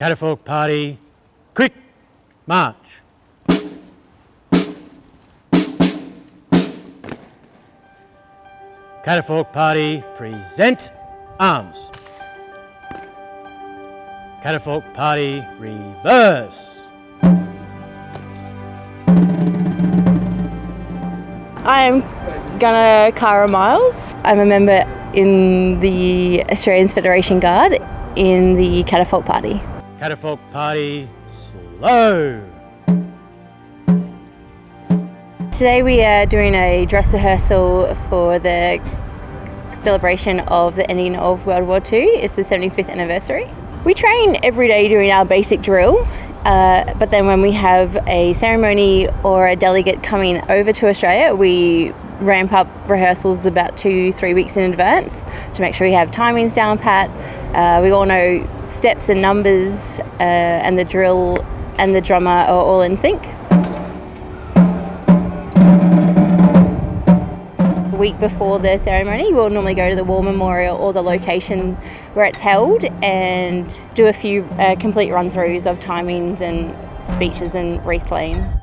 Catafalque Party, quick, march. Catafalque Party, present arms. Catafalque Party, reverse. I'm Gunner Kara Miles. I'm a member in the Australia's Federation Guard in the Catafalque Party. Catafalque Party, slow. Today we are doing a dress rehearsal for the celebration of the ending of World War II. It's the 75th anniversary. We train every day doing our basic drill, uh, but then when we have a ceremony or a delegate coming over to Australia, we ramp up rehearsals about two, three weeks in advance to make sure we have timings down pat. Uh, we all know steps and numbers, uh, and the drill and the drummer are all in sync. week before the ceremony, we'll normally go to the War Memorial or the location where it's held and do a few uh, complete run throughs of timings and speeches and wreath laying.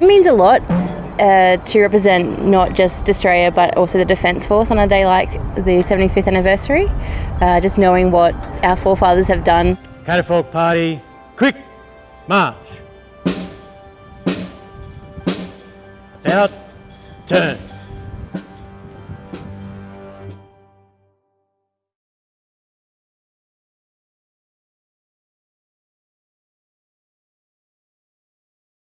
It means a lot uh, to represent not just Australia but also the Defence Force on a day like the 75th anniversary. Uh, just knowing what our forefathers have done Catafalque Party, quick, march. About, turn.